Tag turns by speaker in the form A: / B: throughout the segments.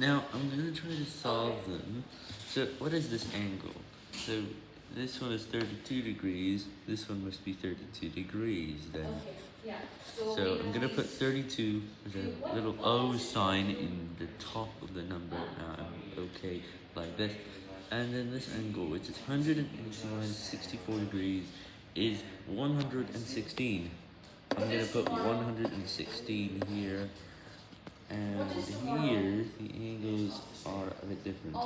A: Now, I'm going to try to solve them. So, what is this angle? So, this one is 32 degrees, this one must be 32 degrees then.
B: Okay, yeah. So,
A: So, I'm going to put 32 with a little O sign in the top of the number, um, okay, like this. And then this angle, which is 189, 64 degrees, is 116. I'm going to put 116 here. And here, the angles are a bit different.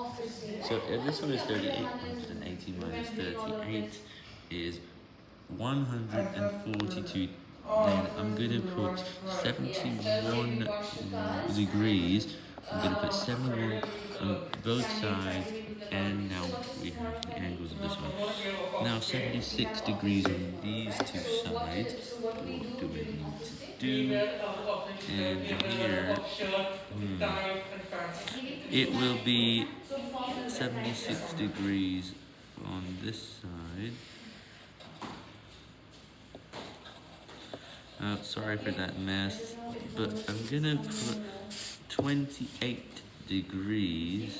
A: So if this one is 38, 180 minus 38 is 142. Then I'm going to put 71 degrees. I'm going to put 71 on both sides. And now we have the angles of this one. Now 76 degrees on these two sides. What do we need to do? And here, hmm, it will be 76 degrees on this side. Uh, sorry for that mess, but I'm gonna put 28 degrees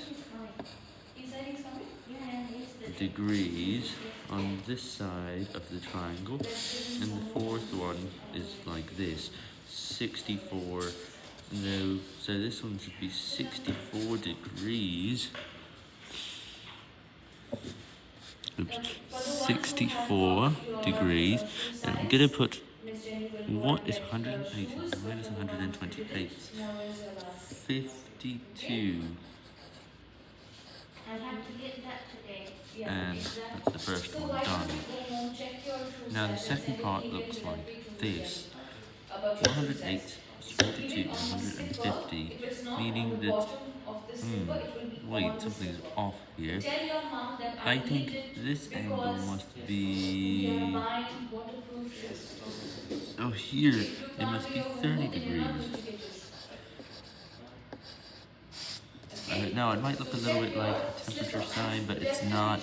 A: degrees on this side of the triangle, and the fourth one is like this, 64, no, so this one should be 64 degrees, oops, 64 degrees, and I'm gonna put, what is 180 minus 128? 52. And that's the first one done. Now the second part looks like this. 108 is 42 150, meaning that, hmm, wait, something's off here. I think this angle must be, oh here, it must be 30 degrees. Now, it might look a little bit like a temperature sign, but it's not.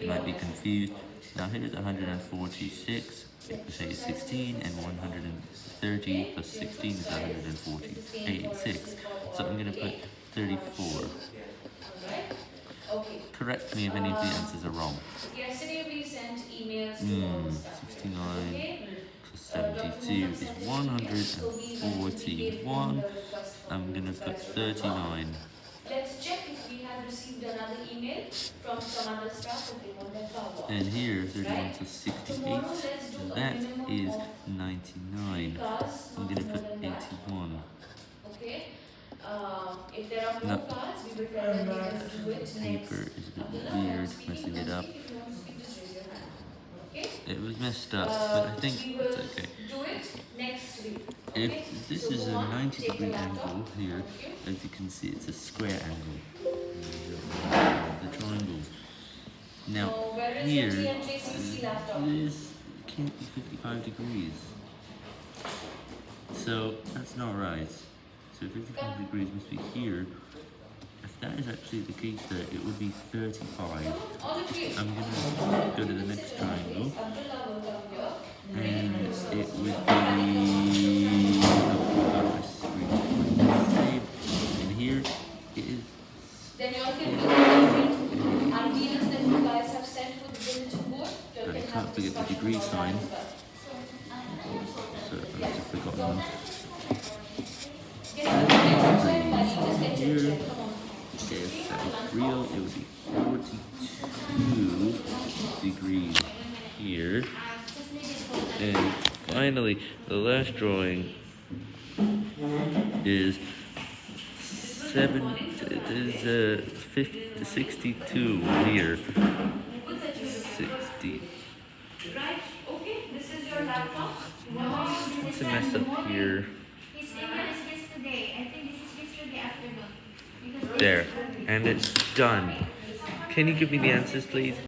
A: You might be confused. Now, here's 146. It could say 16, and 130 plus 16 is 146. So I'm going to put 34. Correct me if any of the answers are wrong. Hmm, 69 plus 72 is 141. I'm going to put 39.
B: Let's check if we have received another email from some other staff if they want that power.
A: And here, 31 to 68, that is 99. I'm going to put 81.
B: Okay. Um, if there are no cards, we will them do it
A: Paper is a bit weird, messing it up. It was messed up, but I think it's okay. If this is a 90 degree angle here, as you can see, it's a square angle. The triangles. Now, here, uh, this can't be 55 degrees. So, that's not right. So 55 degrees must be here. If that is actually the case there, it would be 35. I'm going to go to the next triangle. And it would be... And here it is...
B: Then you all can be ideas that you guys have sent for the bulletin board.
A: And I can't forget the degree sign. So I've forgotten one. Here, if that was real, it would be 42 degrees here. And finally, the last drawing is seven. It is uh, 50, 62 here. What's a mess up here? There, and it's done. Can you give me the answers, please?